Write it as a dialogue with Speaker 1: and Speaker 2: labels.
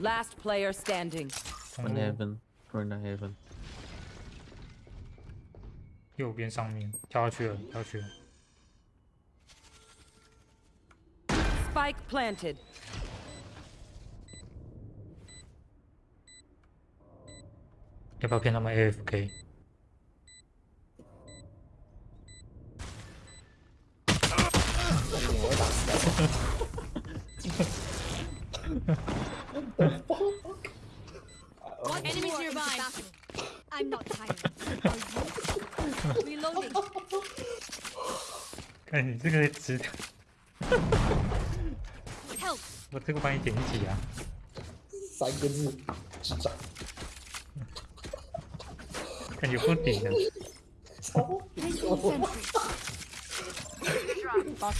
Speaker 1: Last player standing.
Speaker 2: 通
Speaker 3: One
Speaker 2: 路
Speaker 3: heaven. One heaven.
Speaker 2: 右边上面跳下去了，跳下去了。
Speaker 1: Spike planted.
Speaker 2: 要不要骗他们 AFK？
Speaker 4: 我会打死
Speaker 5: One enemies nearby. I'm not tired. Are you? Reloading.
Speaker 2: 看你这个值
Speaker 5: ，Help.
Speaker 2: 我这个帮你点一起啊。
Speaker 4: 三个字，智障。
Speaker 2: 感觉不顶的
Speaker 5: ，Placing sentry. Boss